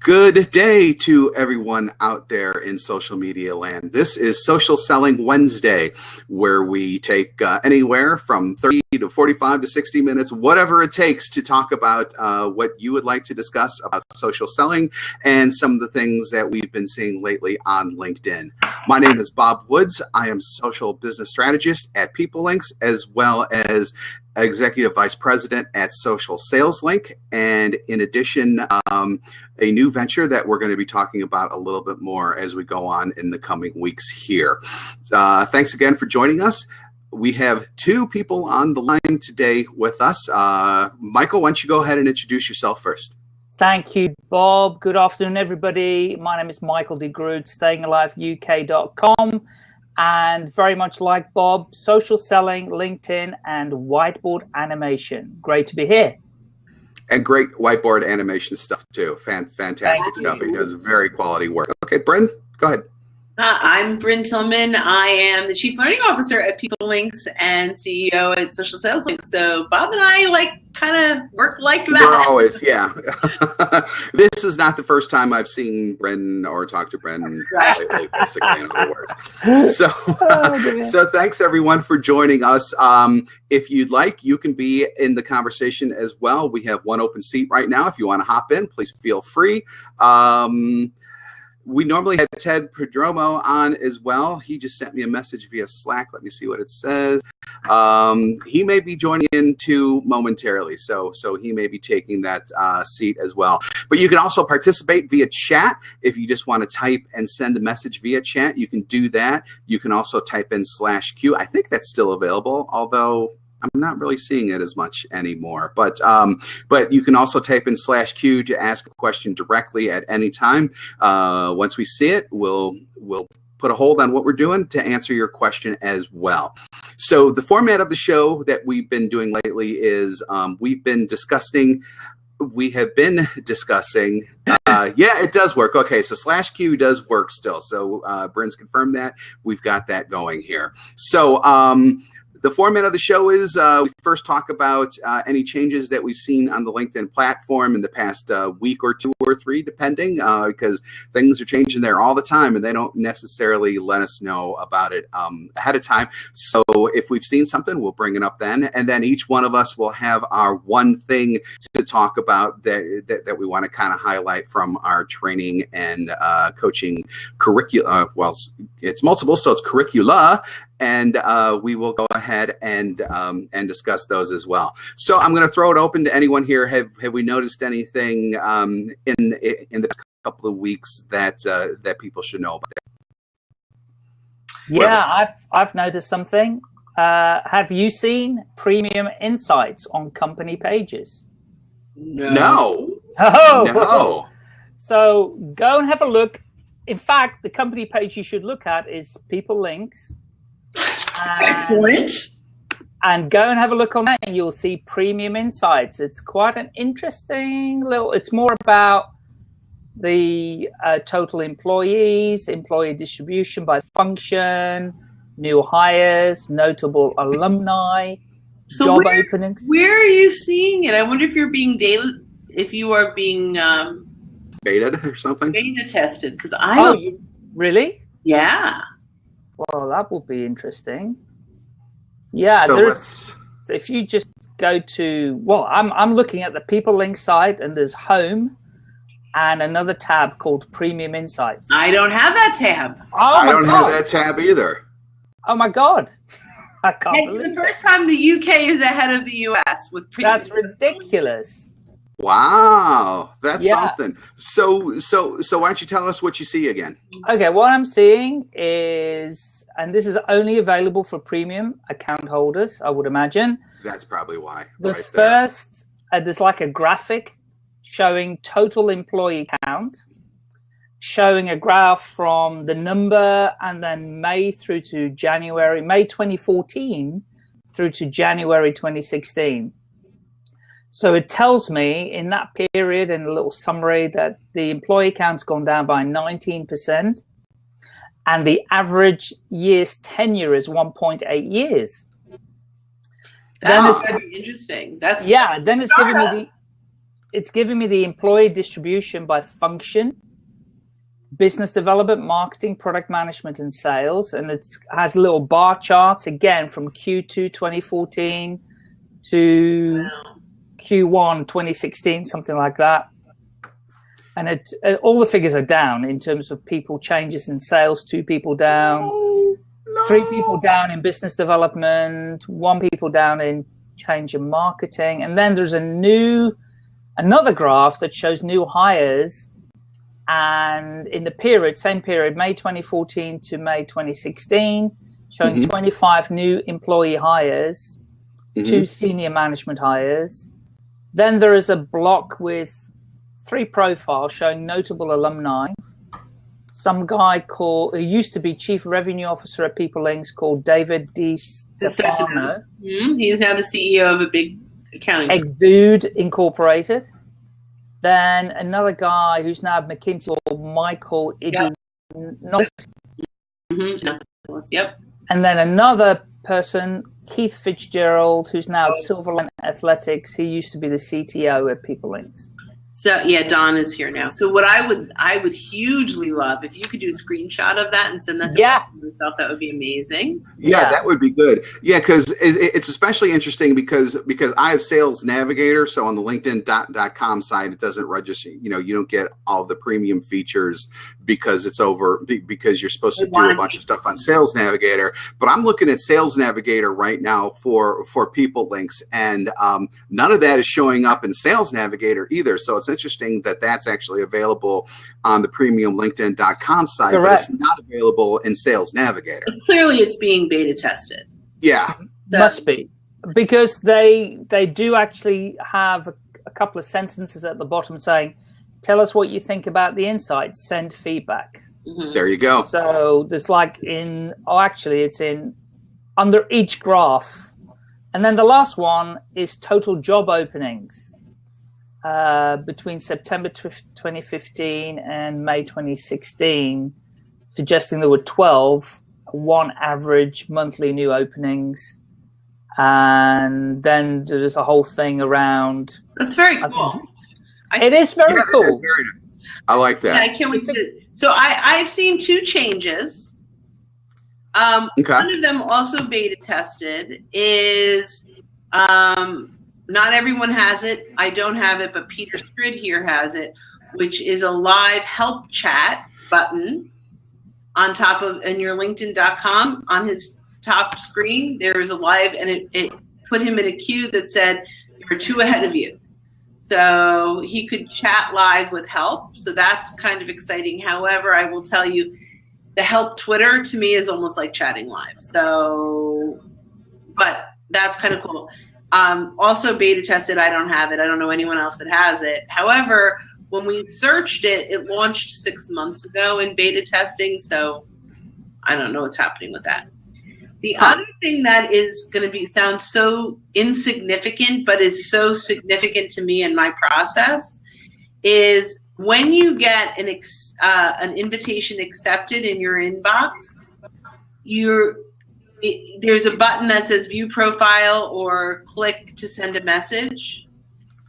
Good day to everyone out there in social media land. This is Social Selling Wednesday, where we take uh, anywhere from 30 to 45 to 60 minutes, whatever it takes to talk about uh, what you would like to discuss about social selling and some of the things that we've been seeing lately on LinkedIn. My name is Bob Woods. I am social business strategist at PeopleLinx, as well as executive vice president at Social Sales Link. And in addition, um, a new venture that we're going to be talking about a little bit more as we go on in the coming weeks here. Uh, thanks again for joining us. We have two people on the line today with us. Uh, Michael, why don't you go ahead and introduce yourself first? Thank you, Bob. Good afternoon, everybody. My name is Michael de Groot, stayingaliveuk.com. And very much like Bob, social selling, LinkedIn, and whiteboard animation. Great to be here and great whiteboard animation stuff too. Fan, fantastic stuff. He does very quality work. Okay, Brynne, go ahead. Uh, I'm Brynne Tillman. I am the Chief Learning Officer at PeopleLinx and CEO at Social Sales Links. So Bob and I like kind of work like that. We're always, yeah. this is not the first time I've seen Brynne or talked to Brynne lately, basically, in other words. So, oh, so thanks everyone for joining us. Um, if you'd like, you can be in the conversation as well. We have one open seat right now. If you want to hop in, please feel free. Um, we normally had Ted Prodromou on as well. He just sent me a message via Slack. Let me see what it says. Um, he may be joining in too momentarily, so so he may be taking that uh, seat as well. But you can also participate via chat if you just want to type and send a message via chat. You can do that. You can also type in slash Q. I think that's still available, although I'm not really seeing it as much anymore. But um, but you can also type in slash Q to ask a question directly at any time. Uh, once we see it, we'll we'll put a hold on what we're doing to answer your question as well. So the format of the show that we've been doing lately is um, we've been discussing we have been discussing. Uh, yeah, it does work. Okay, so slash Q does work still. So uh, Brynne's confirmed that. We've got that going here. So um, the format of the show is uh, we first talk about uh, any changes that we've seen on the LinkedIn platform in the past uh, week or two or three, depending, uh, because things are changing there all the time and they don't necessarily let us know about it um, ahead of time. So if we've seen something, we'll bring it up then. And then each one of us will have our one thing to talk about that, that, that we want to kind of highlight from our training and uh, coaching curricula. Uh, well, it's multiple, so it's curricula and uh, we will go ahead and um, and discuss those as well. So I'm going to throw it open to anyone here. Have have we noticed anything um, in in the couple of weeks that uh, that people should know about? Yeah, I've I've noticed something. Uh, have you seen premium insights on company pages? No. No. Oh. no. So go and have a look. In fact, the company page you should look at is PeopleLinx Excellent. And go and have a look on that and you'll see Premium Insights. It's quite an interesting little, it's more about the uh, total employees, employee distribution by function, new hires, notable alumni, so job where, openings. Where are you seeing it? I wonder if you're being data, if you are being um, beta or something. Beta tested because I. Oh, you, really? Yeah. Well, that would be interesting. Yeah, so there's. If you just go to well, I'm I'm looking at the PeopleLink site, and there's Home, and another tab called Premium Insights. I don't have that tab. Oh I don't God. have that tab either. Oh my God. I can't it's believe the first time the UK is ahead of the US with premium. That's ridiculous. Wow, that's yeah. something. So, so, so, why don't you tell us what you see again? Okay, what I'm seeing is, and this is only available for premium account holders, I would imagine. That's probably why. The right first, there. Uh, there's like a graphic showing total employee count, showing a graph from the number and then May through to January, May 2014 through to January 2016 so it tells me in that period, in a little summary, that the employee count's gone down by 19%, and the average year's tenure is 1.8 years. Oh, That's very interesting. That's yeah. Then it's giving me the it's giving me the employee distribution by function, business development, marketing, product management, and sales. And it has little bar charts again from Q2 2014 to wow. Q1 2016, something like that. And it, uh, all the figures are down in terms of people changes in sales, two people down, no, no. three people down in business development, one people down in change in marketing. And then there's a new, another graph that shows new hires. And in the period, same period, May 2014 to May 2016, showing mm -hmm. 25 new employee hires, mm -hmm. two senior management hires. Then there is a block with three profiles showing notable alumni. Some guy called, who used to be chief revenue officer at PeopleLinx called David D. Stefano. Mm, he's now the CEO of a big accounting. Exude Incorporated. Then another guy who's now at McKinsey called Michael Idinolis. Mm -hmm. Yep. And then another person, Keith Fitzgerald, who's now at Silverline Athletics. He used to be the CTO at PeopleLinx. So yeah, Don is here now. So what I would I would hugely love if you could do a screenshot of that and send that to yeah. myself. That would be amazing. Yeah, yeah. that would be good. Yeah, because it's especially interesting because because I have Sales Navigator. So on the LinkedIn.com side, it doesn't register. You know, you don't get all the premium features because it's over because you're supposed to do a bunch of stuff on Sales Navigator. But I'm looking at Sales Navigator right now for for PeopleLinx and um, none of that is showing up in Sales Navigator either. So it's interesting that that's actually available on the premium LinkedIn.com site, Correct. but it's not available in Sales Navigator. But clearly, it's being beta tested. Yeah, so. must be because they they do actually have a, a couple of sentences at the bottom saying, "Tell us what you think about the insights. Send feedback." Mm -hmm. There you go. So there's like in oh, actually, it's in under each graph. And then the last one is total job openings. Uh, between September 2015 and May 2016, suggesting there were 12, one average monthly new openings. And then there's a whole thing around. That's very cool. I, it is very yeah, cool. Is very, I like that. Yeah, I can't wait to. So I, I've seen two changes. Um, okay. One of them also beta tested is um, not everyone has it. I don't have it, but Peter Strid here has it, which is a live help chat button on top of in your LinkedIn.com on his top screen. There is a live, and it, it put him in a queue that said there are two ahead of you. So he could chat live with help. So that's kind of exciting. However, I will tell you, the help Twitter to me is almost like chatting live. So, but that's kind of cool. Um, also beta tested, I don't have it. I don't know anyone else that has it. However, when we searched it, it launched six months ago in beta testing. So I don't know what's happening with that. The other thing that is going to be sound so insignificant, but is so significant to me in my process, is when you get an uh, an invitation accepted in your inbox, you're it, there's a button that says view profile or click to send a message.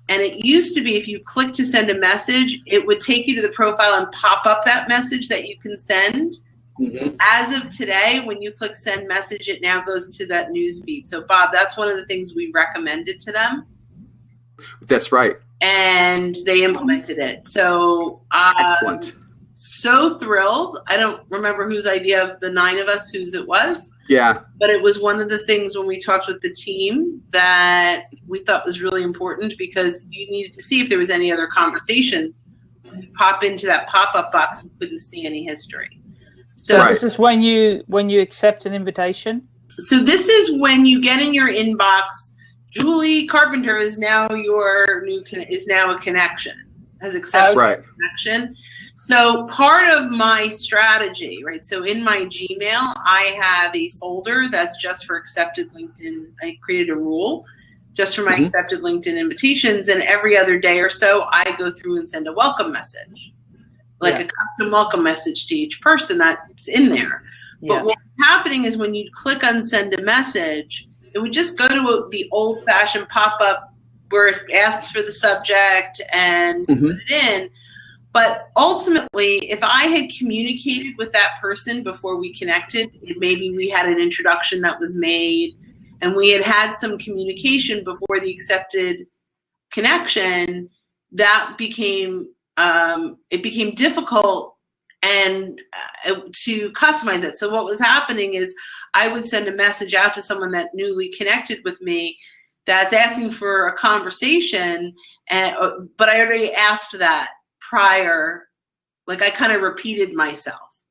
And it used to be if you click to send a message, it would take you to the profile and pop up that message that you can send. Mm -hmm. As of today, when you click send message, it now goes to that news feed. So Bob, that's one of the things we recommended to them. That's right. And they implemented it. So uh, excellent. So thrilled. I don't remember whose idea of the nine of us whose it was. Yeah. But it was one of the things when we talked with the team that we thought was really important because you needed to see if there was any other conversations. You pop into that pop-up box and couldn't see any history. So right. this is when you when you accept an invitation? So this is when you get in your inbox, Julie Carpenter is now your new is now a connection. Has accepted right. connection. So part of my strategy, right? So in my Gmail, I have a folder that's just for accepted LinkedIn. I created a rule just for my mm -hmm. accepted LinkedIn invitations. And every other day or so, I go through and send a welcome message, like yeah. a custom welcome message to each person that's in there. Yeah. But what's happening is when you click on send a message, it would just go to a, the old fashioned pop up where it asks for the subject and mm-hmm. put it in. But ultimately, if I had communicated with that person before we connected, maybe we had an introduction that was made and we had had some communication before the accepted connection, that became um, it became difficult and uh, to customize it. So what was happening is I would send a message out to someone that newly connected with me that's asking for a conversation, and uh, but I already asked that prior, like I kind of repeated myself.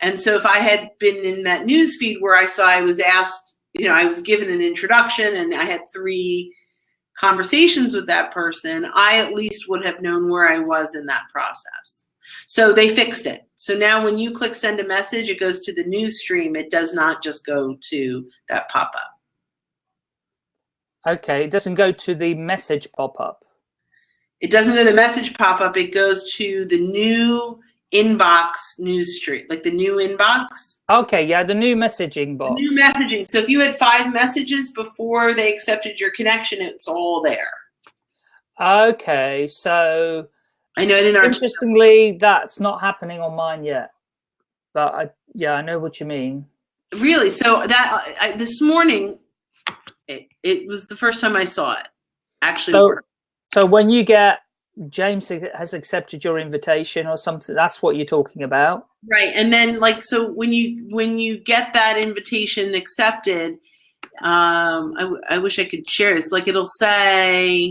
And so if I had been in that news feed where I saw I was asked, you know, I was given an introduction and I had three conversations with that person, I at least would have known where I was in that process. So they fixed it. So now when you click send a message, it goes to the news stream. It does not just go to that pop-up. Okay, it doesn't go to the message pop-up. It doesn't go to the message pop-up. It goes to the new inbox news stream, like the new inbox. Okay, yeah, the new messaging box. The new messaging. So if you had five messages before they accepted your connection, it's all there. Okay, so I know it Interestingly, that's not happening on mine yet. But I, yeah, I know what you mean. Really? So that I, this morning, it, it was the first time I saw it actually so. So when you get James has accepted your invitation or something, that's what you're talking about. Right. And then like, so when you, when you get that invitation accepted, um, I, I wish I could share this. Like it'll say,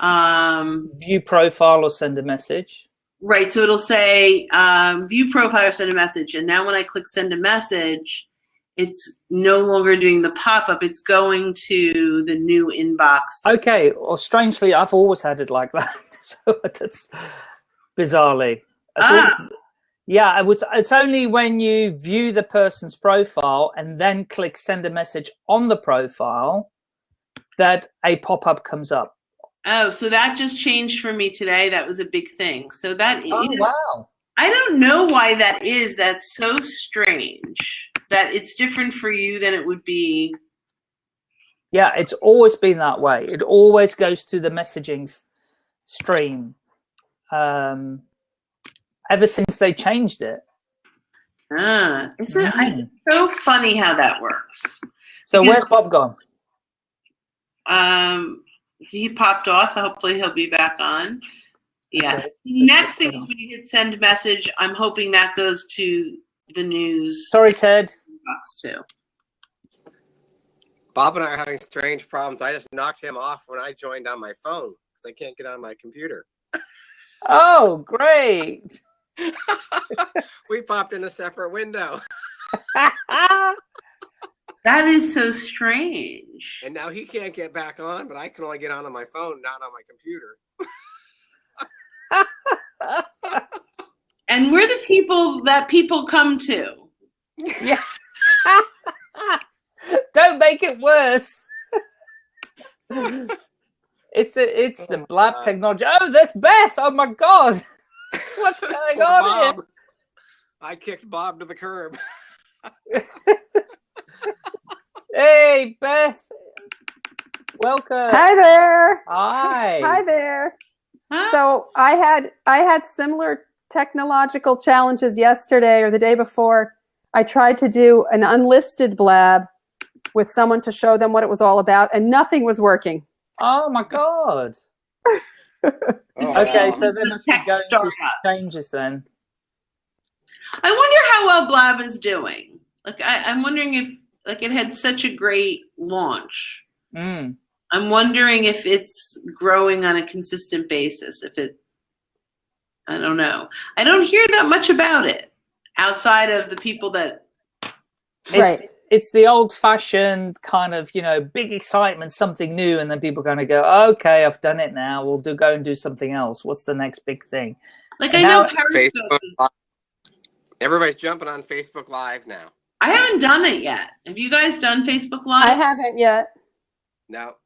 um, view profile or send a message. Right. So it'll say, um, view profile or send a message. And now when I click send a message, it's no longer doing the pop-up it's going to the new inbox okay well strangely i've always had it like that so that's bizarrely. Ah. yeah it was it's only when you view the person's profile and then click send a message on the profile that a pop-up comes up. Oh so that just changed for me today. That was a big thing. So that oh, wow. I don't know why that is. That's so strange that it's different for you than it would be. Yeah it's always been that way. It always goes to the messaging stream um, ever since they changed it. Ah, isn't mm. it so funny how that works? So because, where's Bob gone? Um, he popped off. Hopefully he'll be back on. Yeah. Okay. Next thing is when you hit send message, I'm hoping that goes to the news. Sorry, Ted. Box too. Bob and I are having strange problems. I just knocked him off when I joined on my phone because I can't get on my computer. Oh, great. we popped in a separate window. that is so strange. And now he can't get back on, but I can only get on on my phone, not on my computer. and we're the people that people come to. Yeah. Don't make it worse. It's the it's the oh, blab God. technology. Oh, there's Beth. Oh my God, what's going on Bob. here? I kicked Bob to the curb. hey, Beth. Welcome. Hi there. Hi. Hi there. Huh? So I had I had similar technological challenges yesterday or the day before. I tried to do an unlisted blab with someone to show them what it was all about, and nothing was working. Oh my god. oh, okay, wow. so then must be going through changes then. I wonder how well Blab is doing. Like I, am wondering if like it had such a great launch. Mm. I'm wondering if it's growing on a consistent basis. If it, I don't know. I don't hear that much about it outside of the people that. Right it's the old fashioned kind of, you know, big excitement, something new. And then people kind of go, okay, I've done it now. We'll do go and do something else. What's the next big thing? Like and I know Facebook, everybody's jumping on Facebook Live now. I haven't done it yet. Have you guys done Facebook Live? I haven't yet. No.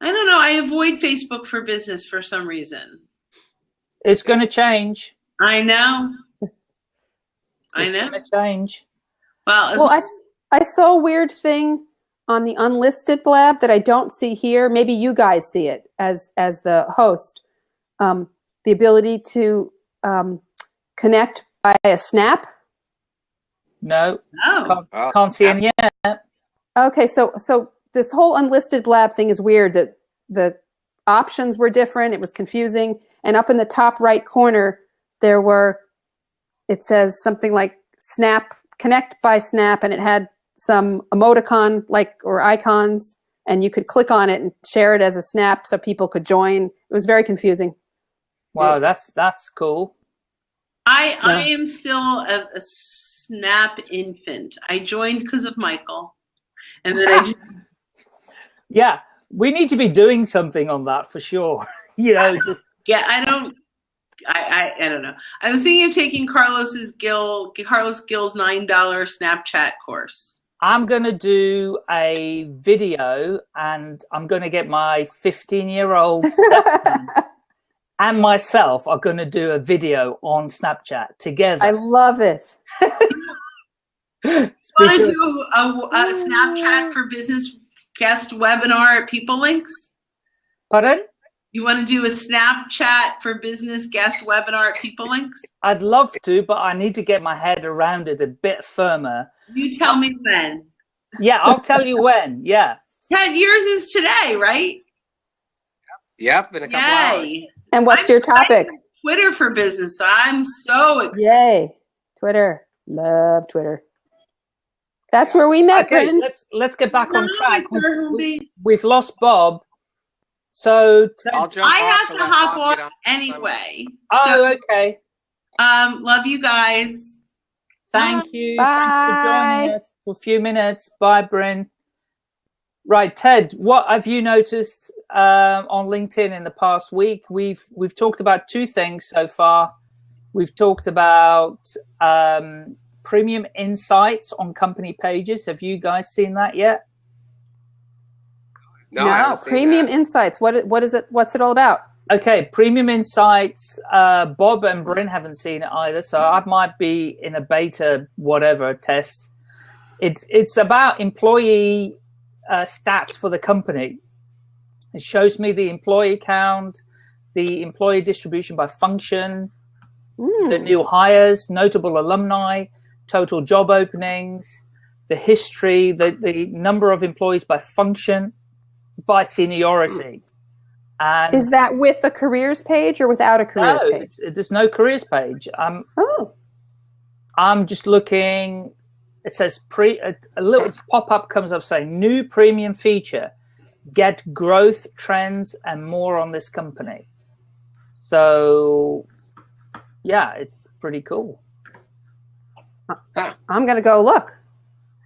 I don't know. I avoid Facebook for business for some reason. It's going to change. I know. I know. It's going to change. Well, well I, I saw a weird thing on the unlisted blab that I don't see here. Maybe you guys see it as as the host. Um, the ability to um, connect by a snap. No, Oh. can't, Oh. can't see any yet. Okay, so so this whole unlisted blab thing is weird. That the options were different. It was confusing. And up in the top right corner, there were. It says something like Snap Connect by Snap, and it had some emoticon like or icons, and you could click on it and share it as a snap so people could join. It was very confusing. Wow, that's that's cool. I I am still a, a snap infant. I joined because of Michael, and then I just, Yeah, we need to be doing something on that for sure. you know, just yeah. I don't. I, I I don't know. I was thinking of taking Carlos's Gil Carlos Gil's nine dollar Snapchat course. I'm going to do a video and I'm going to get my 15 year old and myself are going to do a video on Snapchat together. I love it. Want to do a, a Snapchat for business guest webinar at PeopleLinx? Pardon? You want to do a Snapchat for business guest webinar at PeopleLinx? I'd love to, but I need to get my head around it a bit firmer. You tell me when. Yeah, I'll tell you when. Yeah. Ted, yours is today, right? Yep, in a couple hours. And what's your topic? Twitter for business. I'm so excited. Yay. Twitter. Love Twitter. That's where we met, Okay, Brendan. let's let's get back on track. it's We, base. we've lost Bob. So I'll jump I have to to hop Bob get off on. anyway. Oh, So, okay. um, love you guys. Thank you. Thanks for Bye. joining us for a few minutes. Bye, Brynne. Right, Ted. What have you noticed um, on LinkedIn in the past week? We've we've talked about two things so far. We've talked about um, premium insights on company pages. Have you guys seen that yet? No, I premium that. insights. What what is it? What's it all about? Okay, premium insights. Uh, Bob and Brynne haven't seen it either, so I might be in a beta whatever test. It's it's about employee uh, stats for the company. It shows me the employee count, the employee distribution by function, Hmm. the new hires, notable alumni, total job openings, the history, the, the number of employees by function, by seniority. And Is that with a careers page or without a careers no, page? there's no careers page. I'm Oh, I'm just looking. It says pre. A, a little pop up comes up saying new premium feature. Get growth trends and more on this company. So, yeah, it's pretty cool. Uh, I'm gonna go look.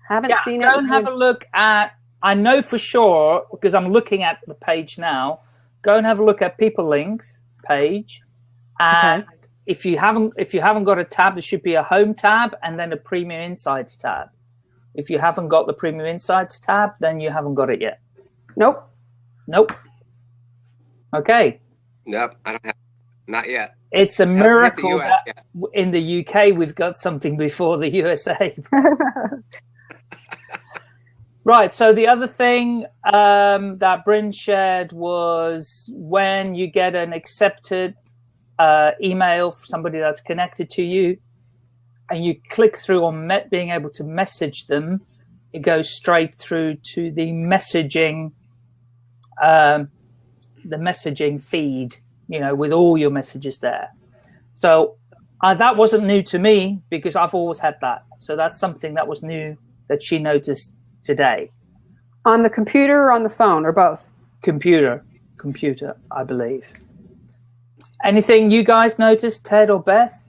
Haven't Yeah, seen go it. and have a look at. I know for sure because I'm looking at the page now. Go and have a look at PeopleLinx page, and if you haven't if you haven't got a tab, there should be a home tab and then a premium insights tab. If you haven't got the premium insights tab, then you haven't got it yet. Nope. Nope. Okay, Nope, I don't have. Not yet. it's a Hasn't the miracle US that yet. in the UK we've got something before the USA. Right. So the other thing um, that Brynne shared was when you get an accepted uh, email from somebody that's connected to you, and you click through on being able to message them, it goes straight through to the messaging, um, the messaging feed. You know, with all your messages there. So uh, that wasn't new to me because I've always had that. So that's something that was new that she noticed today. on the computer or on the phone or both? Computer, computer, I believe. Anything you guys noticed, Ted or Beth?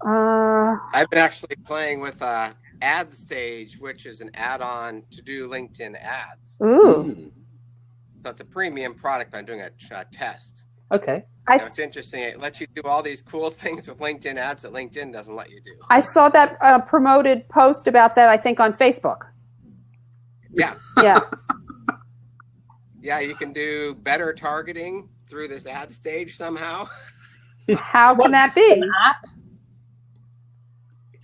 Uh, I've been actually playing with uh, AdStage, which is an add-on to do LinkedIn ads. ooh. Hmm. So it's a premium product. I'm doing a uh, test. Okay. I, Now, it's interesting. It lets you do all these cool things with LinkedIn ads that LinkedIn doesn't let you do. I saw that uh, promoted post about that, I think, on Facebook. Yeah, Yeah. yeah. You can do better targeting through this AdStage somehow. How can that be? An app?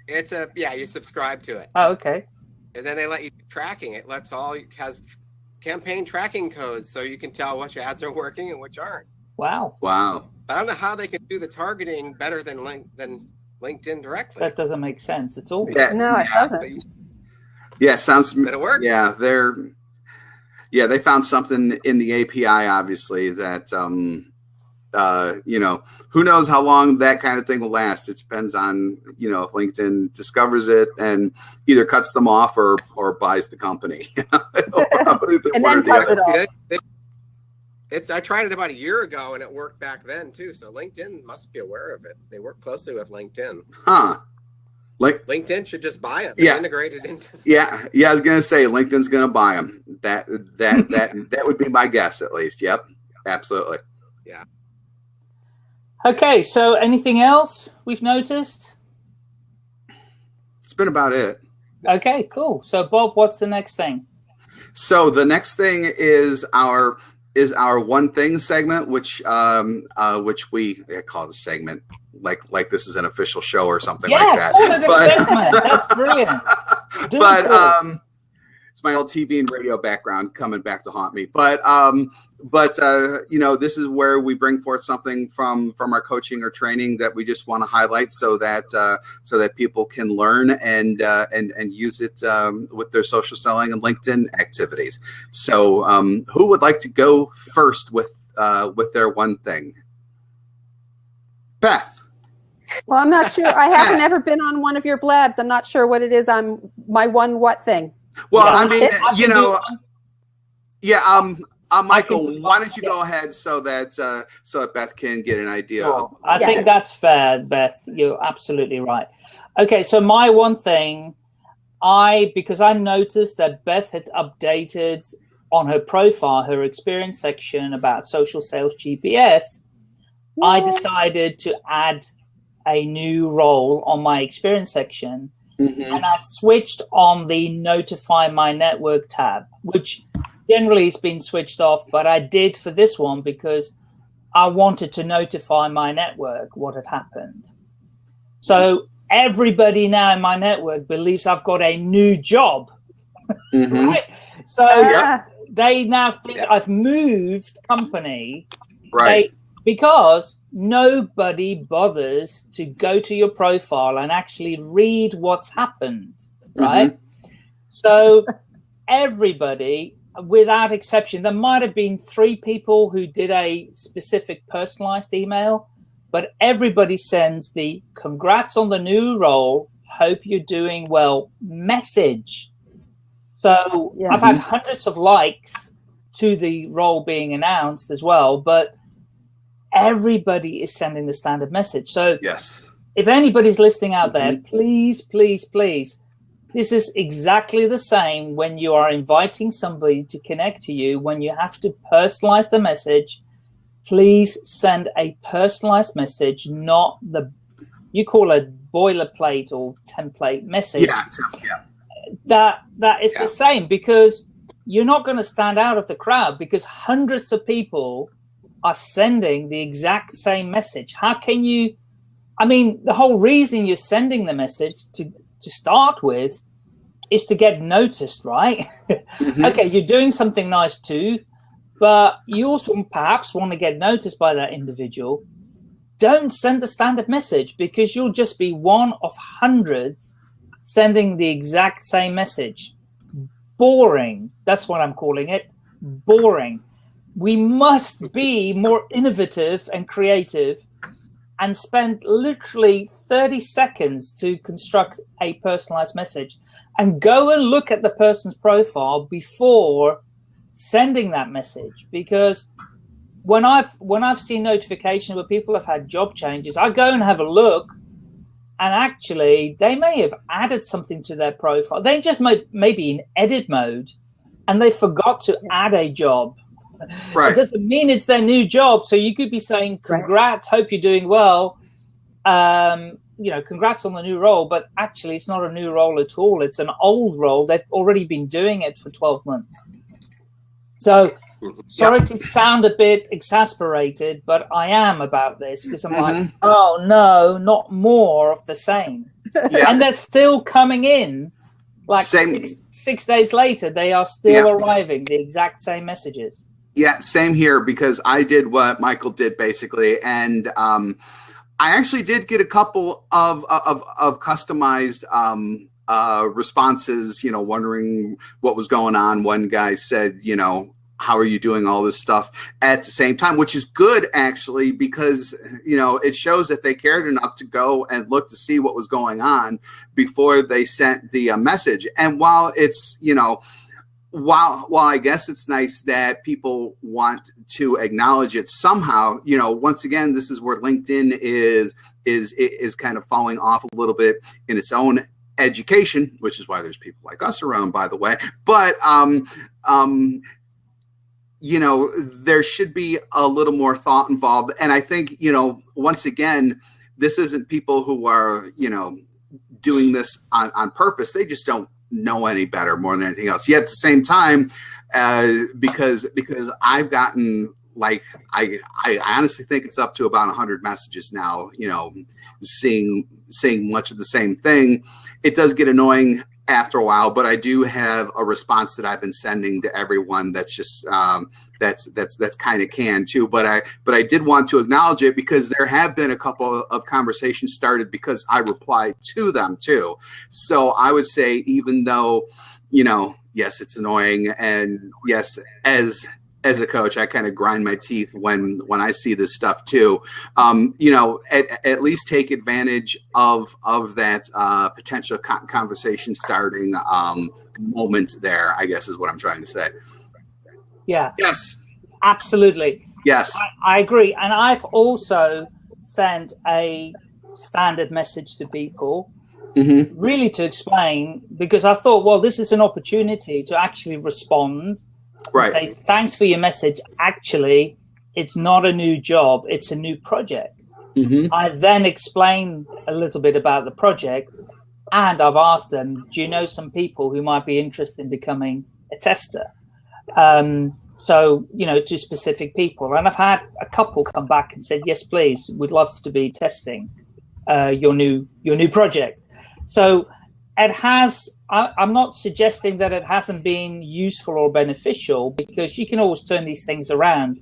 It's a yeah. You subscribe to it. Oh, okay. and then they let you tracking. It lets all has campaign tracking codes, so you can tell which ads are working and which aren't. Wow. Wow. But I don't know how they can do the targeting better than link than LinkedIn directly. That doesn't make sense It's all. Yeah, no, it doesn't. Yeah, sounds. But it works. Yeah, they're. Yeah, they found something in the API, obviously, that um, uh, you know, who knows how long that kind of thing will last. It depends on, you know, if LinkedIn discovers it and either cuts them off or or buys the company. and then cuts it off. It, it, it's I tried it about a year ago and it worked back then too. So LinkedIn must be aware of it. They work closely with LinkedIn. Huh. Like LinkedIn should just buy it. They yeah, integrated into. Yeah, yeah. I was gonna say LinkedIn's gonna buy them. That that that that would be my guess at least. Yep, absolutely. Yeah. Okay, so anything else we've noticed? It's been about it. Okay, cool. So Bob, what's the next thing? So the next thing is our is our one thing segment, which um uh which we call the segment like like this is an official show or something yeah, like that. But, segment. That's brilliant. but cool. um my old TV and radio background coming back to haunt me. But um, but uh, you know, this is where we bring forth something from from our coaching or training that we just want to highlight, so that uh, so that people can learn and uh, and and use it um, with their social selling and LinkedIn activities. So, um, who would like to go first with uh, with their one thing? Beth. Well, I'm not sure. I haven't ever been on one of your blabs. I'm not sure what it is. I'm my one what thing. Well, yeah, I mean, I you know, yeah. Um, uh, Michael, why don't you go ahead so that uh, so that Beth can get an idea? Of- I yeah. think that's fair, Beth. You're absolutely right. Okay, so my one thing, I because I noticed that Beth had updated on her profile her experience section about social sales GPS. Yeah. I decided to add a new role on my experience section Mm-hmm. And I switched on the notify my network tab, which generally has been switched off, but I did for this one because I wanted to notify my network what had happened. So everybody now in my network believes I've got a new job. Mm-hmm. right? So yeah. they now think yeah. I've moved company. Right. They, because nobody bothers to go to your profile and actually read what's happened, right? Mm-hmm. So everybody, without exception, there might have been three people who did a specific personalized email, but everybody sends the congrats on the new role, hope you're doing well message. So yeah. I've had hundreds of likes to the role being announced as well, but everybody is sending the standard message. So yes, if anybody's listening out there, mm-hmm. please, please, please, this is exactly the same when you are inviting somebody to connect to you. When you have to personalize the message, please send a personalized message, not the you call a boilerplate or template message. Yeah, yeah. That that is yeah. the same because you're not going to stand out of the crowd because hundreds of people are sending the exact same message. How can you? I mean, the whole reason you're sending the message to to start with is to get noticed, right? Mm-hmm. okay, you're doing something nice too, but you also perhaps want to get noticed by that individual. Don't send the standard message because you'll just be one of hundreds sending the exact same message. Boring. That's what I'm calling it. Boring we must be more innovative and creative and spend literally 30 seconds to construct a personalized message. And go and look at the person's profile before sending that message. Because when I've when I've seen notification where people have had job changes, I go and have a look, and actually they may have added something to their profile. They just might maybe in edit mode, and they forgot to add a job Right. It doesn't mean it's their new job. So you could be saying, congrats, right. hope you're doing well. Um, you know, congrats on the new role, but actually it's not a new role at all. It's an old role. They've already been doing it for 12 months. So mm-hmm. sorry yeah. to sound a bit exasperated, but I am about this because I'm mm-hmm. like, oh no, not more of the same. Yeah. and they're still coming in like same. six days later, they are still yeah. arriving, the exact same messages. Yeah, same here because I did what Michael did basically, and um, I actually did get a couple of of, of customized um, uh, responses. You know, wondering what was going on. One guy said, you know, how are you doing all this stuff at the same time which is good actually because you know it shows that they cared enough to go and look to see what was going on before they sent the uh, message and while it's you know while while I guess it's nice that people want to acknowledge it somehow, you know, once again, this is where LinkedIn is is is kind of falling off a little bit in its own education, which is why there's people like us around, by the way. But um, um, you know, there should be a little more thought involved, and I think you know, once again, this isn't people who are you know doing this on, on purpose. They just don't know any better more than anything else. Yet at the same time, uh, because because I've gotten like I I honestly think it's up to about a 100 messages now. You know, seeing seeing much of the same thing, it does get annoying after a while. But I do have a response that I've been sending to everyone that's just um, that's that's that's kind of can too. But I but I did want to acknowledge it because there have been a couple of conversations started because I replied to them too. So I would say even though you know yes it's annoying and yes as as a coach, I kind of grind my teeth when when I see this stuff too. Um, you know, at, at, least take advantage of of that uh, potential conversation starting um, moment there. I guess is what I'm trying to say. Yeah. Yes. Absolutely. Yes. I, I agree. And I've also sent a standard message to people mm-hmm. really to explain because I thought, well, this is an opportunity to actually respond. Right. Say, thanks for your message. Actually, it's not a new job, it's a new project. Mm-hmm. I then explain a little bit about the project and I've asked them, do you know some people who might be interested in becoming a tester? Um, so, you know, to specific people. And I've had a couple come back and said, yes, please, we'd love to be testing uh, your new your new project. So it has, I, I'm not suggesting that it hasn't been useful or beneficial because you can always turn these things around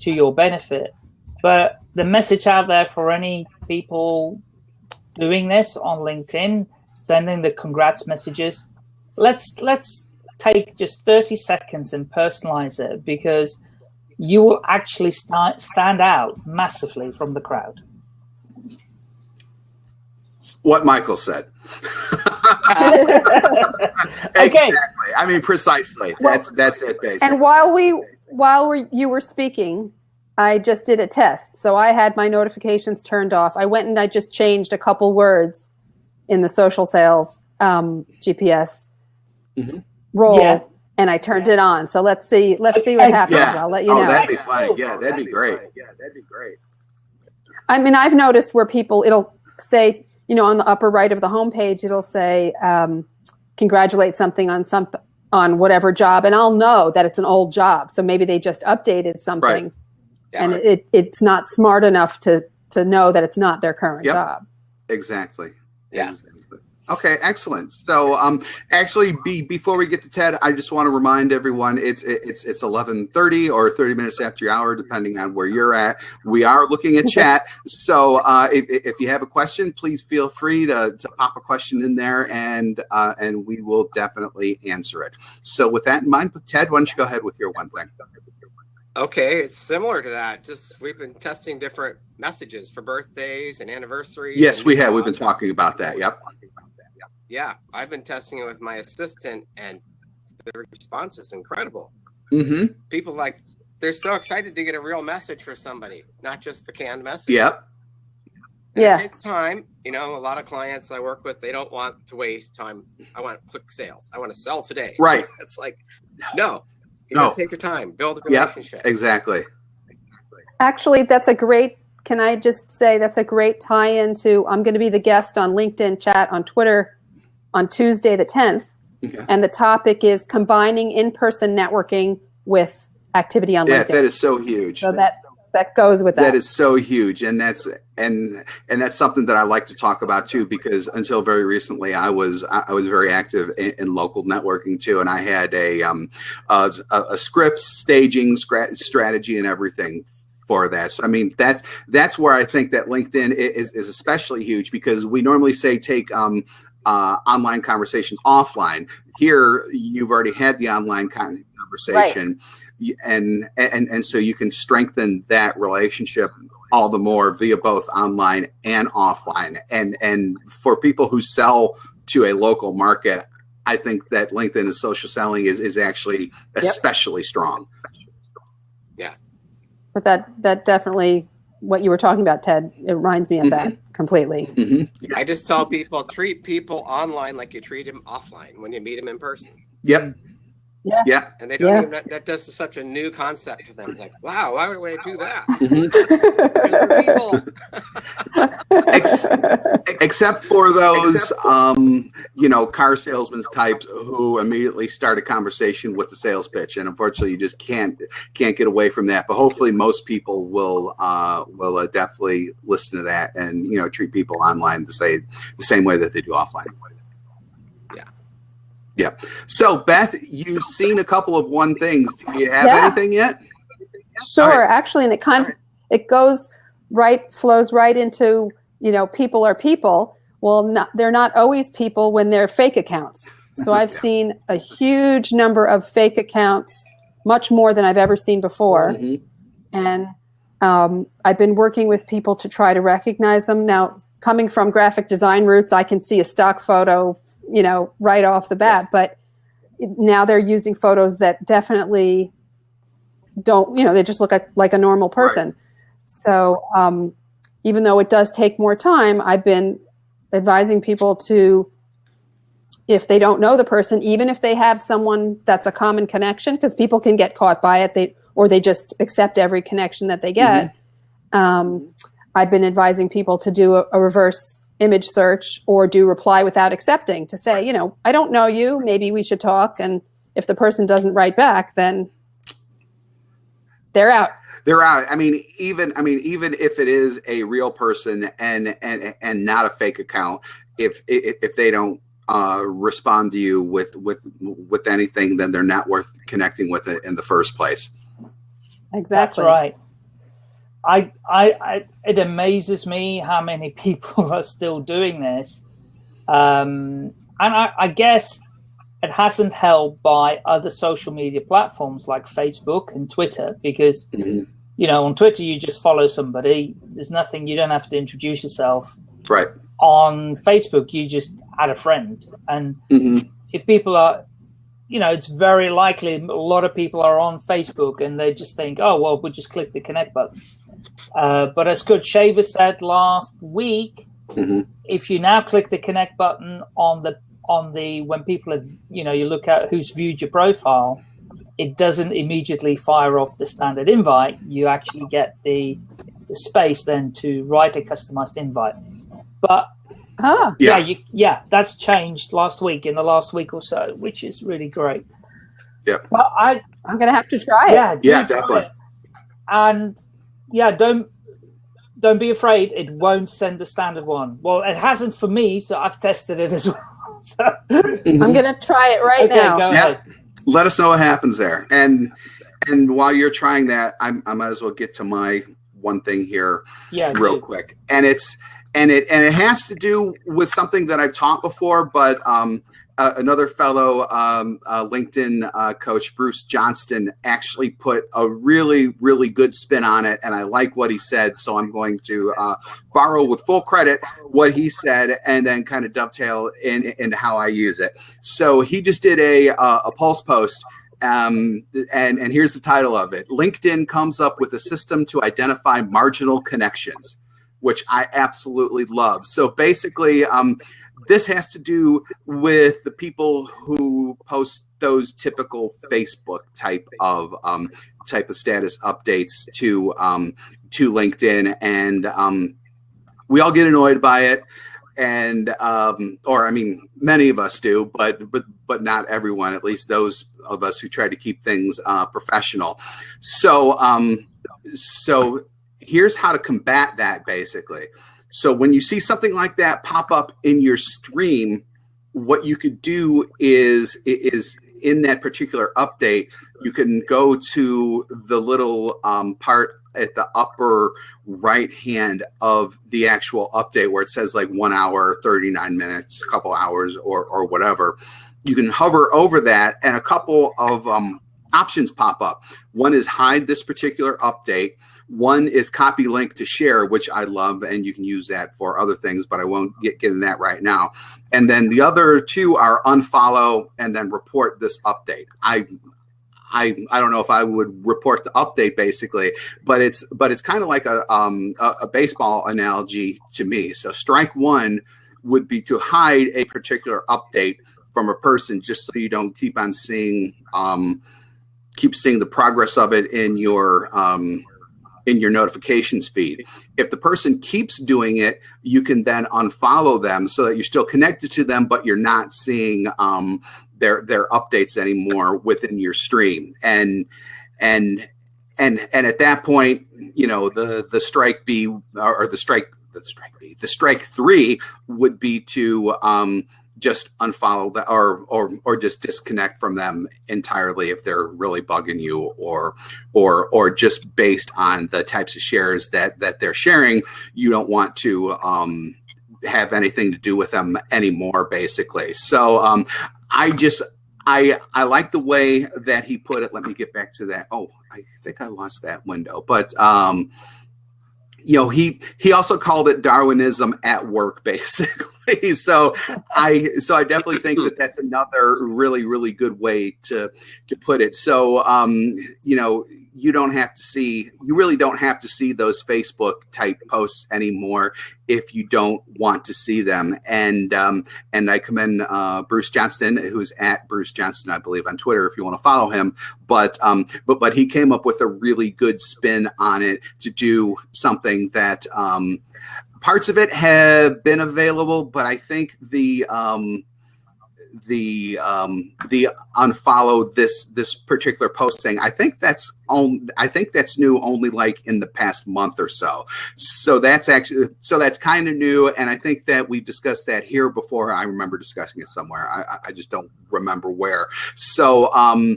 to your benefit. But the message out there for any people doing this on LinkedIn, sending the congrats messages, let's let's take just 30 seconds and personalize it because you will actually start, stand out massively from the crowd. What Michael said. okay. I mean, precisely. Well, that's that's it, basically. And while we while we, you were speaking, I just did a test. So I had my notifications turned off. I went and I just changed a couple words in the social sales um, GPS. Mm-hmm roll yeah. and I turned it on. So let's see, let's see what happens. Yeah. I'll let you oh, know. That'd be funny. Yeah, that'd be great. Yeah, that'd be great. I mean, I've noticed where people, it'll say, you know, on the upper right of the homepage, it'll say, um, congratulate something on some, on whatever job. And I'll know that it's an old job. So maybe they just updated something right. yeah, and right. it, it's not smart enough to, to know that it's not their current yep. job. Exactly. Yeah. Okay, excellent. So, um, actually, be, before we get to Ted, I just want to remind everyone it's it's it's eleven thirty or thirty minutes after your hour, depending on where you're at. We are looking at chat, so uh, if, if you have a question, please feel free to, to pop a question in there, and uh, and we will definitely answer it. So, with that in mind, Ted, why don't you go ahead with your one thing? Okay, it's similar to that. Just we've been testing different messages for birthdays and anniversaries. Yes, and we have. We've been talking about that. Yep yeah, I've been testing it with my assistant, and the response is incredible. Mm-hmm. People like they're so excited to get a real message for somebody, not just the canned message. Yep. And yeah. It takes time. You know, a lot of clients I work with, they don't want to waste time. I want quick sales. I want to sell today. Right. It's like, no, you no. take your time, build a relationship. Yep, exactly. Actually, that's a great. Can I just say that's a great tie-in to? I'm going to be the guest on LinkedIn chat on Twitter on Tuesday the 10th. Okay. And the topic is combining in-person networking with activity on yeah, LinkedIn. that is so huge. So that that goes with that. That is so huge, and that's and and that's something that I like to talk about too, because until very recently, I was I was very active in, in local networking too, and I had a um a, a script, staging, strategy, and everything for that. So I mean, that's that's where I think that LinkedIn is is especially huge because we normally say take um uh, online conversations offline. Here, you've already had the online conversation, right. and and and so you can strengthen that relationship all the more via both online and offline. And and for people who sell to a local market, I think that LinkedIn and social selling is is actually especially strong. Yeah, but that that definitely what you were talking about, Ted. It reminds me of mm-hmm. that completely. Mm-hmm. I just tell people treat people online like you treat them offline when you meet them in person. Yep. Yeah. Yeah. And they don't yeah. even, that does such a new concept to them. It's like, wow, why would I do that? Mm-hmm. Ex- except for those, except um, you know, car salesmen types who immediately start a conversation with the sales pitch, and unfortunately, you just can't can't get away from that. But hopefully, most people will uh, will uh, definitely listen to that and you know treat people online the same the same way that they do offline. Yeah. So, Beth, you've seen a couple of one things. Do you have yeah. anything yet? Sure. Right. Actually, and it kind of it goes right flows right into you know people are people. Well, not, they're not always people when they're fake accounts. So I've yeah. seen a huge number of fake accounts, much more than I've ever seen before, mm-hmm. and um, I've been working with people to try to recognize them. Now, coming from graphic design roots, I can see a stock photo you know, right off the bat. But now they're using photos that definitely don't, you know, they just look like, like a normal person. Right. So um, even though it does take more time, I've been advising people to, if they don't know the person, even if they have someone that's a common connection, because people can get caught by it, they or they just accept every connection that they get. Mm-hmm. Um, I've been advising people to do a, a reverse image search or do reply without accepting to say, you know, I don't know you, maybe we should talk. And if the person doesn't write back, then they're out. They're out. I mean, even I mean, even if it is a real person and and and not a fake account, if if, if they don't uh, respond to you with with with anything, then they're not worth connecting with it in the first place. Exactly. That's right. I, I, I, it amazes me how many people are still doing this. Um, and I, I guess it hasn't helped by other social media platforms like Facebook and Twitter because, mm-hmm. you know, on Twitter, you just follow somebody. There's nothing, you don't have to introduce yourself. Right. On Facebook, you just add a friend. And mm-hmm. if people are, you know, it's very likely a lot of people are on Facebook and they just think, oh, well, we'll just click the connect button. Uh, but as Kurt Shaver said last week, mm-hmm. if you now click the connect button on the on the when people have you know you look at who's viewed your profile, it doesn't immediately fire off the standard invite. You actually get the, the space then to write a customized invite. But ah. yeah, yeah, you, yeah, that's changed last week in the last week or so, which is really great. Yeah. Well, I I'm gonna have to try it. Yeah, yeah, definitely. And yeah, don't don't be afraid. It won't send the standard one. Well, it hasn't for me, so I've tested it as well. so. I'm gonna try it right okay, now. yeah. Ahead. Let us know what happens there. And and while you're trying that, I, I might as well get to my one thing here yeah, real dude. quick. And it's and it and it has to do with something that I've taught before, but um, uh, another fellow um, uh, LinkedIn uh, coach, Bruce Johnston, actually put a really, really good spin on it. And I like what he said. So I'm going to uh, borrow with full credit what he said and then kind of dovetail in, in how I use it. So he just did a, uh, a pulse post. Um, and, and here's the title of it LinkedIn comes up with a system to identify marginal connections, which I absolutely love. So basically, um, this has to do with the people who post those typical Facebook type of um, type of status updates to um, to LinkedIn, and um, we all get annoyed by it. And um, or I mean, many of us do, but but but not everyone. At least those of us who try to keep things uh, professional. So um, so here's how to combat that basically. So when you see something like that pop up in your stream, what you could do is is in that particular update, you can go to the little um, part at the upper right hand of the actual update where it says like one hour, 39 minutes, a couple hours or, or whatever. You can hover over that and a couple of um, options pop up. One is hide this particular update. One is copy link to share, which I love, and you can use that for other things, but I won't get, get in that right now. And then the other two are unfollow and then report this update. I I, I don't know if I would report the update basically, but it's but it's kind of like a um a, a, baseball analogy to me. So strike one would be to hide a particular update from a person just so you don't keep on seeing um keep seeing the progress of it in your um in your notifications feed. If the person keeps doing it, you can then unfollow them so that you're still connected to them, but you're not seeing um, their their updates anymore within your stream. And and and and at that point, you know the the strike B or the strike the strike B the strike three would be to um, just unfollow that or or or just disconnect from them entirely if they're really bugging you or or or just based on the types of shares that that they're sharing you don't want to um have anything to do with them anymore basically so um i just I I like the way that he put it. Let me get back to that. Oh, I think I lost that window. But um, you know, he he also called it Darwinism at work, basically. so I so I definitely think that that's another really really good way to to put it. So um, you know, you don't have to see you really don't have to see those facebook type posts anymore if you don't want to see them. And um, and i commend uh, bruce johnston who's at bruce johnston i believe on twitter if you want to follow him. But um, but but he came up with a really good spin on it to do something that um, parts of it have been available but i think the um, the um, the unfollow this this particular post thing. I think that's on. I think that's new only like in the past month or so. So that's actually so that's kind of new, and I think that we've discussed that here before. I remember discussing it somewhere. I, I just don't remember where. So um,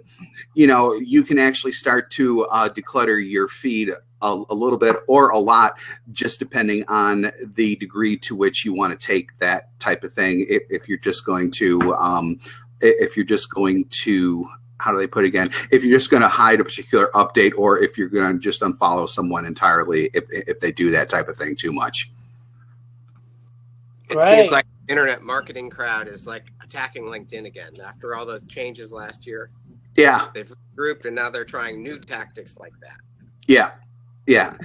you know, you can actually start to uh, declutter your feed a, a, little bit or a lot, just depending on the degree to which you want to take that type of thing. If, if you're just going to, um, if you're just going to, how do they put it again? If you're just going to hide a particular update, or if you're going to just unfollow someone entirely, if if they do that type of thing too much. It right. seems like internet marketing crowd is like attacking LinkedIn again after all those changes last year. Yeah, they've grouped and now they're trying new tactics like that. Yeah, yeah.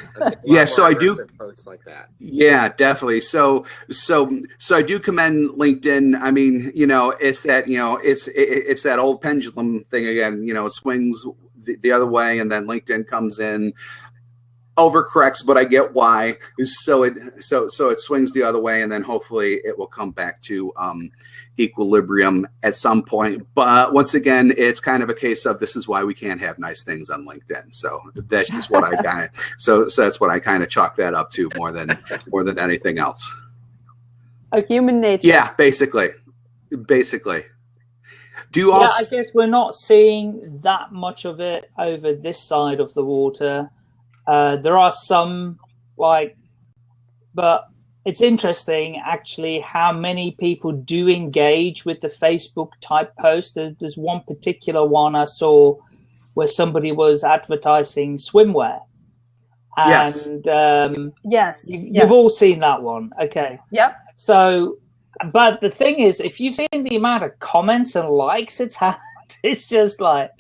Yeah so i do posts like that. Yeah definitely. So so so i do commend linkedin. I mean you know it's that you know it's it, it's that old pendulum thing again. You know it swings the, the other way and then linkedin comes in overcorrects but i get why so it so so it swings the other way and then hopefully it will come back to um equilibrium at some point. But once again, it's kind of a case of this is why we can't have nice things on LinkedIn. So that's just what I kind of so so that's what I kind of chalk that up to more than more than anything else. A human nature. Yeah, basically, basically. Do you also? Yeah, I guess we're not seeing that much of it over this side of the water. Uh, there are some like, but it's interesting actually how many people do engage with the Facebook type post. There's, there's one particular one I saw where somebody was advertising swimwear. And yes, um, yes. You've, yes. you've all seen that one. Okay. Yep. So, but the thing is, if you've seen the amount of comments and likes it's had, it's just like,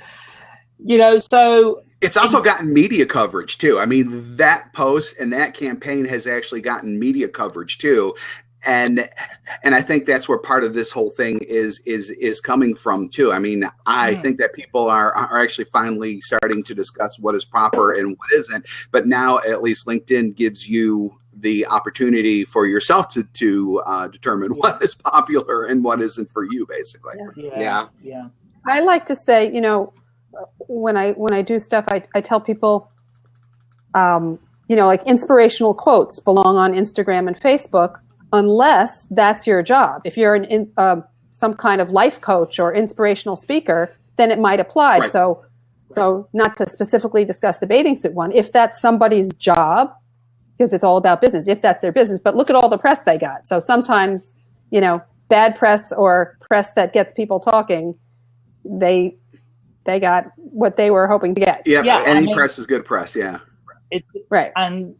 you know, so it's also gotten media coverage too. I mean, that post and that campaign has actually gotten media coverage too. And and I think that's where part of this whole thing is is is coming from too. I mean, I think that people are are actually finally starting to discuss what is proper and what isn't. But now at least LinkedIn gives you the opportunity for yourself to to uh, determine what is popular and what isn't for you, basically. Yeah. yeah. yeah. I like to say, you know, when I when I do stuff, I, I tell people um, you know, like inspirational quotes belong on Instagram and Facebook unless that's your job. If you're an in, uh, some kind of life coach or inspirational speaker, then it might apply. Right. So, so not to specifically discuss the bathing suit one, if that's somebody's job, because it's all about business, if that's their business, but look at all the press they got. So sometimes, you know, bad press or press that gets people talking, they they got what they were hoping to get. Yeah, yeah any I mean, press is good press. Yeah, it, right. And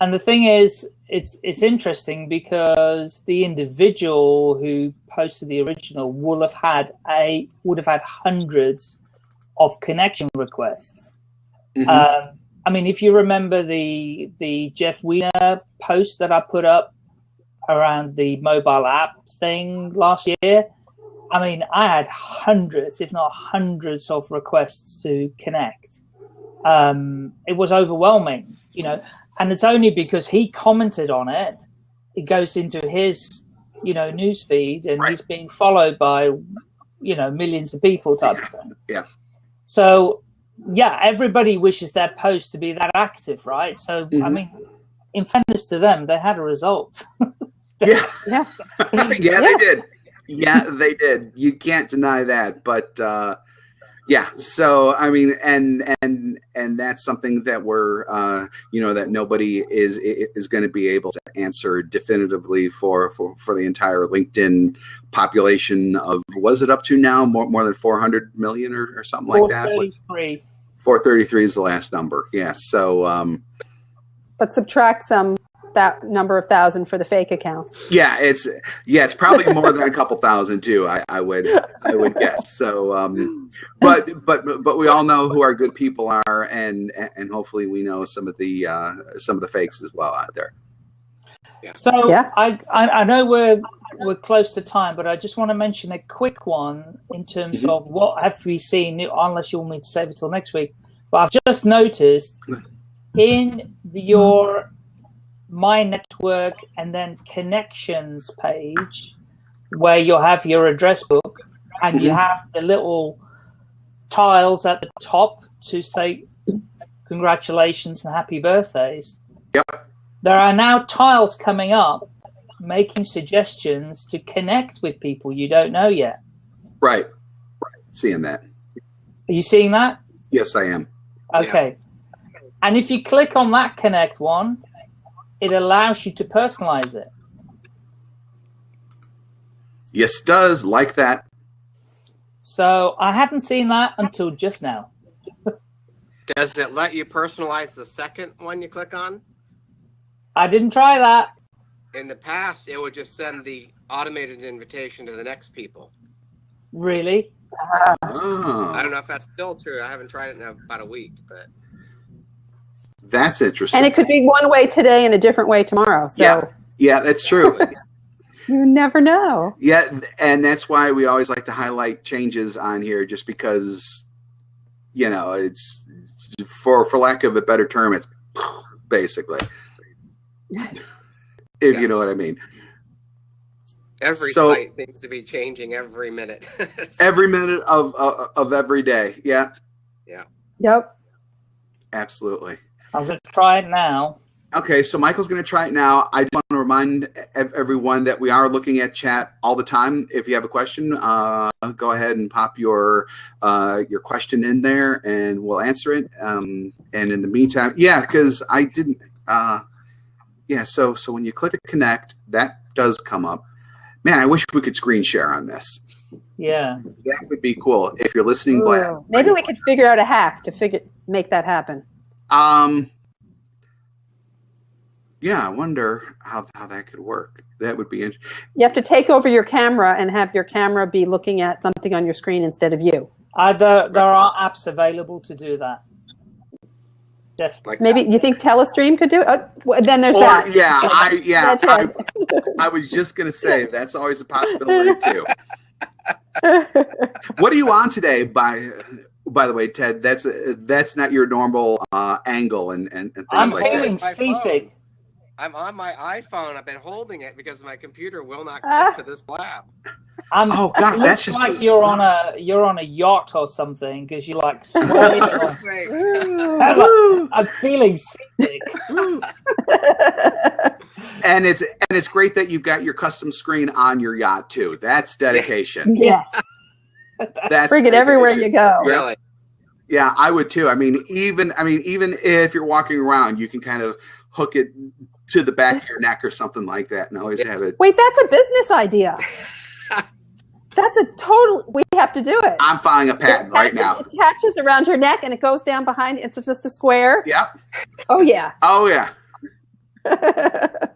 and the thing is, it's it's interesting because the individual who posted the original would have had a would have had hundreds of connection requests. Mm -hmm. um, I mean, if you remember the the Jeff Weiner post that I put up around the mobile app thing last year, I mean, I had hundreds, if not hundreds, of requests to connect. Um, it was overwhelming, you know, and it's only because he commented on it. It goes into his, you know, news feed, and right. he's being followed by, you know, millions of people type yeah. of thing. Yeah. So, yeah, everybody wishes their post to be that active, right? So, mm -hmm. I mm-hmm. mean, in fairness to them, they had a result. yeah. Yeah. yeah. yeah, they did yeah, they did. You can't deny that. But uh, yeah, so I mean, and and and that's something that we're uh, you know that nobody is is going to be able to answer definitively for for for the entire LinkedIn population of was it up to now more more than 400 million or, or something like that 433 433 is the last number yeah so um but subtract some that number of thousand for the fake accounts. Yeah, it's yeah, it's probably more than a couple thousand too. I, I would I would guess. So, um, but but but we all know who our good people are, and and hopefully we know some of the uh, some of the fakes as well out there. Yeah. So yeah. I, I I know we're we're close to time, but I just want to mention a quick one in terms mm -hmm. of what have we seen. Unless you want me to save it till next week, but I've just noticed in the, your my network and then connections page where you'll have your address book and you mm-hmm. have the little tiles at the top to say congratulations and happy birthdays. Yep. There are now tiles coming up making suggestions to connect with people you don't know yet. Right. Right. Seeing that. Are you seeing that? Yes, I am. Okay. Yeah. And if you click on that connect one, it allows you to personalize it. Yes, it does. Like that. So I hadn't seen that until just now. does it let you personalize the second one you click on? I didn't try that. In the past, it would just send the automated invitation to the next people. Really? Oh. I don't know if that's still true. I haven't tried it in about a week, but that's interesting. And it could be one way today and a different way tomorrow. So yeah, yeah that's true. you never know. Yeah, and that's why we always like to highlight changes on here, just because, you know, it's for for lack of a better term, it's basically, if yes. you know what I mean. Every so, site seems to be changing every minute. every minute of, of of every day. Yeah. Yeah. Yep. Absolutely. I'm going to try it now. Okay, so Michael's going to try it now. I just want to remind everyone that we are looking at chat all the time. If you have a question, uh, go ahead and pop your uh, your question in there, and we'll answer it. Um, and in the meantime, yeah, because I didn't. Uh, yeah, so so when you click the connect, that does come up. Man, I wish we could screen share on this. Yeah, that would be cool. If you're listening, Ooh, maybe we could figure out a hack to figure make that happen. Um, yeah, I wonder how, how that could work. That would be interesting. You have to take over your camera and have your camera be looking at something on your screen instead of you. Uh, there, there are apps available to do that. Definitely. Maybe you think Telestream could do it? Oh, then there's or, that. Yeah, I, yeah. I, I was just going to say that's always a possibility too. what are you on today? By by the way, Ted, that's uh, that's not your normal uh, angle and, and, and things I'm like that. seasick. I'm on my iPhone. I've been holding it because my computer will not connect to this blab. Um, oh God, that's just like you're on a you're on a yacht or something because you're like sway. I'm, I'm feeling sick. and it's and it's great that you've got your custom screen on your yacht too. That's dedication. Yes. That's bring it everywhere you go. Really. Yeah, I would too. I mean, even I mean, even if you're walking around, you can kind of hook it to the back of your neck or something like that, and always have it. Wait, that's a business idea. That's a total. We have to do it. I'm filing a patent attaches, right now. It attaches around your neck and it goes down behind. It's just a square. Yep. Oh yeah. Oh yeah.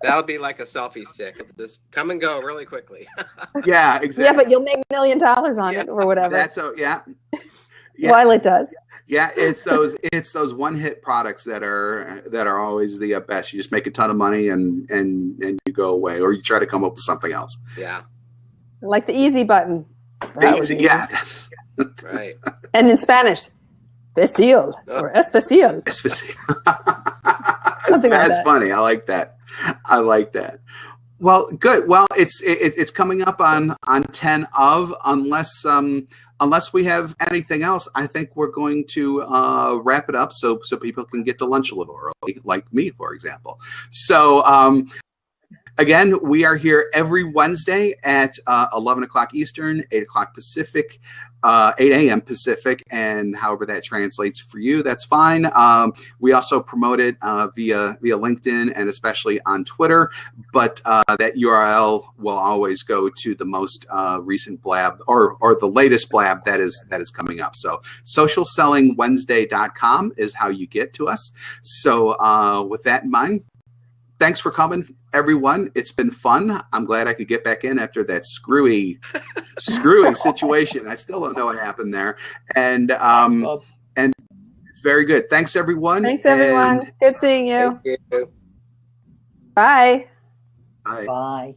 That'll be like a selfie stick. It's just come and go really quickly. yeah, exactly. Yeah, but you'll make a million dollars on yeah, it or whatever. That's so yeah. yeah. While it does. Yeah, it's those it's those one hit products that are that are always the uh, best. You just make a ton of money and and and you go away, or you try to come up with something else. Yeah. Like the easy button. The easy, yeah, that's right. And in Spanish, especial or especial. Especial. Something that's like that. funny. I like that. I like that. Well, good. Well, it's it, it's coming up on on ten of unless um unless we have anything else. I think we're going to uh, wrap it up so so people can get to lunch a little early, like me, for example. So um, Again, we are here every Wednesday at uh, 11 o'clock Eastern, 8 o'clock Pacific, uh, 8 a.m. Pacific, and however that translates for you, that's fine. Um, we also promote it uh, via via LinkedIn and especially on Twitter, but uh, that URL will always go to the most uh, recent blab or or the latest blab that is that is coming up. So socialsellingwednesday.com is how you get to us. So uh, with that in mind, thanks for coming, everyone. It's been fun. I'm glad I could get back in after that screwy, screwy situation. I still don't know what happened there, and um, and very good. Thanks, everyone. Thanks, everyone. good seeing you. you. Bye. Bye. Bye.